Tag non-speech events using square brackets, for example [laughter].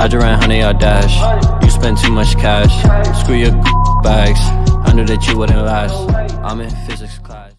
I just ran honey, I dash. You spend too much cash. Screw your [laughs] bags. I knew that you wouldn't last. I'm in physics class.